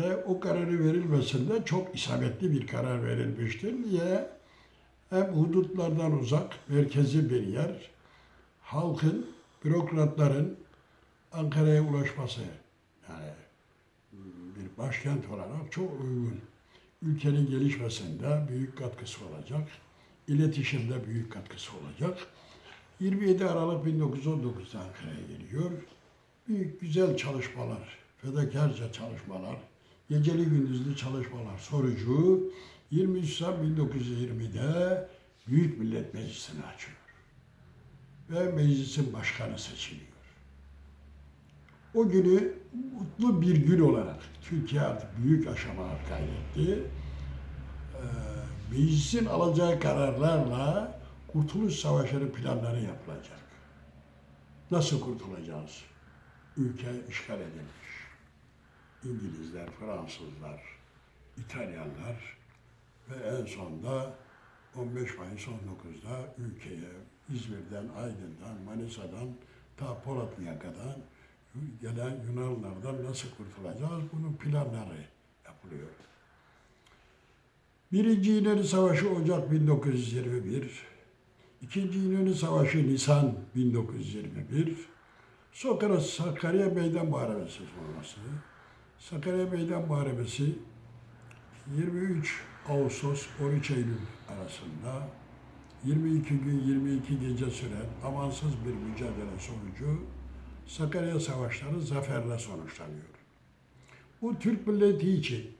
Ve o kararı verilmesinde çok isabetli bir karar verilmiştir. Niye? Hem hudutlardan uzak, merkezi bir yer, halkın, bürokratların Ankara'ya ulaşması, yani bir başkent olarak çok uygun. Ülkenin gelişmesinde büyük katkısı olacak, iletişimde büyük katkısı olacak. 27 Aralık 1919'da Ankara'ya geliyor. Büyük güzel çalışmalar, fedakarca çalışmalar, geceli gündüzlü çalışmalar sonucu 23 Nisan 1920'de Büyük Millet Meclisi'ni açıyor. Ve meclisin başkanı seçiliyor. O günü mutlu bir gün olarak Türkiye artık büyük aşamalar kaydetti. Ee, meclisin alacağı kararlarla Kurtuluş Savaşı'nın planları yapılacak. Nasıl kurtulacağız? Ülke işgal edilmiş. İngilizler, Fransızlar, İtalyanlar ve en sonunda 15 Mayıs 19'da ülkeye İzmir'den, Aydın'dan, Manisa'dan ta Polatlı'ya gelen Yunanlardan nasıl kurtulacağız? Bunun planları yapılıyor. Birinci İnönü Savaşı Ocak 1921, İkinci İnönü Savaşı Nisan 1921, Sokrat Sakarya Meydan Muharebesi sonrası. Sakarya Meydan Muharebesi 23 Ağustos 13 Eylül arasında 22 gün 22 gece süren amansız bir mücadele sonucu Sakarya Savaşları zaferle sonuçlanıyor. Bu Türk milleti için